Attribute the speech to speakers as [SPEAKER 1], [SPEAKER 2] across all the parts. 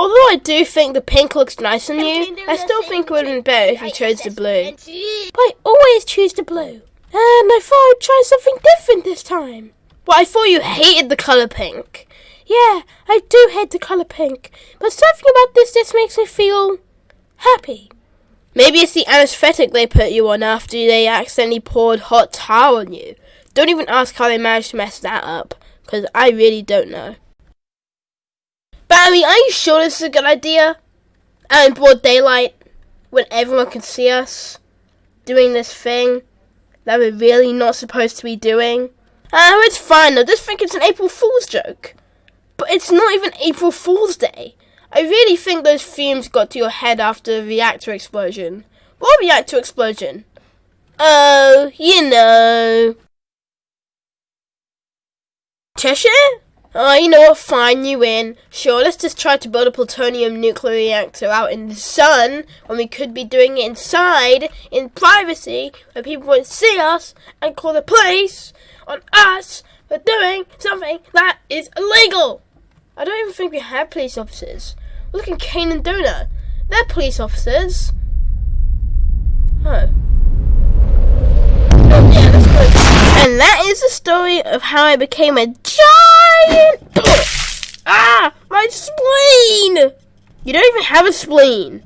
[SPEAKER 1] Although I do think the pink looks nice on you, I still think it would have been better if you chose the blue. But I always choose the blue. And I thought I'd try something different this time. Well, I thought you hated the colour pink. Yeah, I do hate the colour pink. But something about this just makes me feel happy. Maybe it's the anesthetic they put you on after they accidentally poured hot tar on you. Don't even ask how they managed to mess that up, because I really don't know. Mean, are you sure this is a good idea? Out in broad daylight, when everyone can see us doing this thing that we're really not supposed to be doing? Oh, it's fine though. Just think it's an April Fool's joke. But it's not even April Fool's Day. I really think those fumes got to your head after the reactor explosion. What reactor explosion? Oh, you know. Cheshire? Oh, you know what? Fine, you win. Sure, let's just try to build a plutonium nuclear reactor out in the sun when we could be doing it inside, in privacy, where people won't see us and call the police on us for doing something that is illegal. I don't even think we have police officers. Look at Kane and Donut. They're police officers. Oh. Oh. And that is the story of how I became a giant. ah, my spleen! You don't even have a spleen.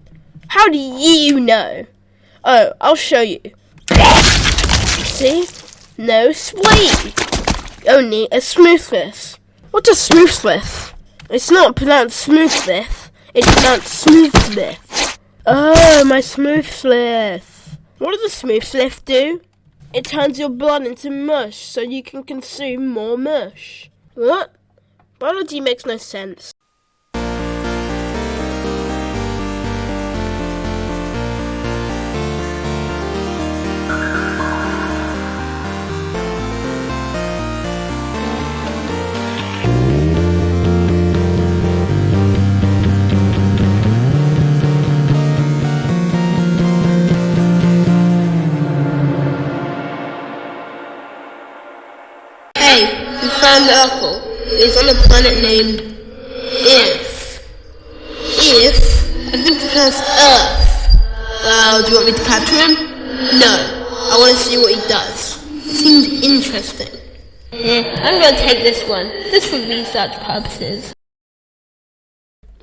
[SPEAKER 1] How do you know? Oh, I'll show you. See? No spleen. Only a smoothness. What's a smoothness? It's not pronounced smoothness. It's pronounced smoothness. Oh, my smoothness. What does a smoothness do? It turns your blood into mush so you can consume more mush. What? Biology makes no sense. The apple. It's on a planet named If. If? I think it Earth. Well, uh, do you want me to capture him? No. I want to see what he does. Seems interesting. Yeah, I'm going to take this one, just for research purposes.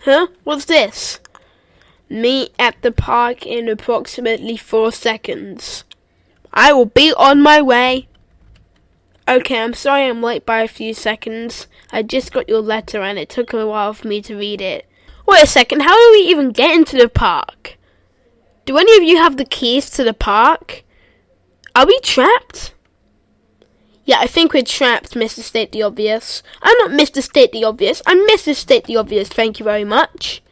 [SPEAKER 1] Huh? What's this? Meet at the park in approximately four seconds. I will be on my way. Okay, I'm sorry I'm late by a few seconds. I just got your letter and it took a while for me to read it. Wait a second, how do we even get into the park? Do any of you have the keys to the park? Are we trapped? Yeah, I think we're trapped, Mr. State the Obvious. I'm not Mr. State the Obvious. I'm Mrs. State the Obvious, thank you very much.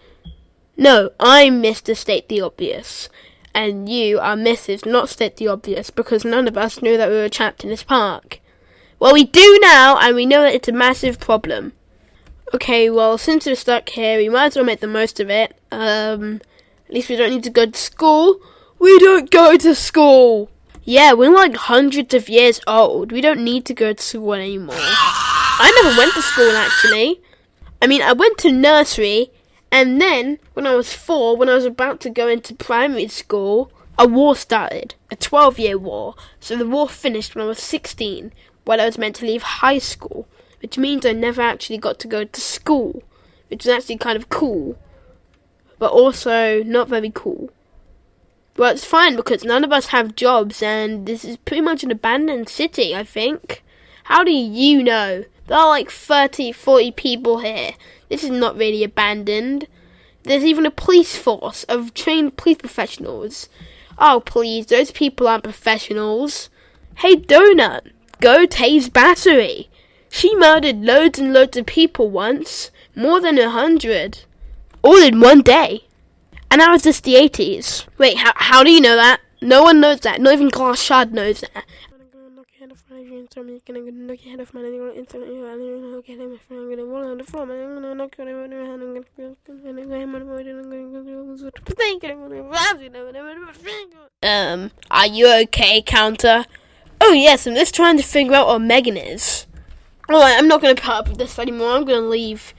[SPEAKER 1] No, I'm Mr. State the Obvious. And you are Mrs. Not State the Obvious because none of us knew that we were trapped in this park. Well, we do now, and we know that it's a massive problem. Okay, well, since we're stuck here, we might as well make the most of it. Um, at least we don't need to go to school. We don't go to school! Yeah, we're like hundreds of years old. We don't need to go to school anymore. I never went to school, actually. I mean, I went to nursery, and then, when I was four, when I was about to go into primary school, a war started. A 12 year war. So the war finished when I was 16, when I was meant to leave high school, which means I never actually got to go to school, which is actually kind of cool, but also not very cool. Well, it's fine because none of us have jobs, and this is pretty much an abandoned city, I think. How do you know? There are like 30, 40 people here. This is not really abandoned. There's even a police force of trained police professionals. Oh, please, those people aren't professionals. Hey, Donut, Go Tase Battery. She murdered loads and loads of people once, more than a hundred, all in one day. And that was just the 80s. Wait, how, how do you know that? No one knows that. Not even Glass Shard knows that. Um, are you okay, Counter? Oh yes, I'm just trying to figure out where Megan is. Alright, I'm not going to put up with this anymore. I'm going to leave.